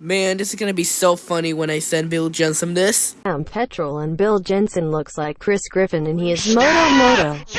Man, this is gonna be so funny when I send Bill Jensen this. I'm Petrol and Bill Jensen looks like Chris Griffin and he is Moto Moto.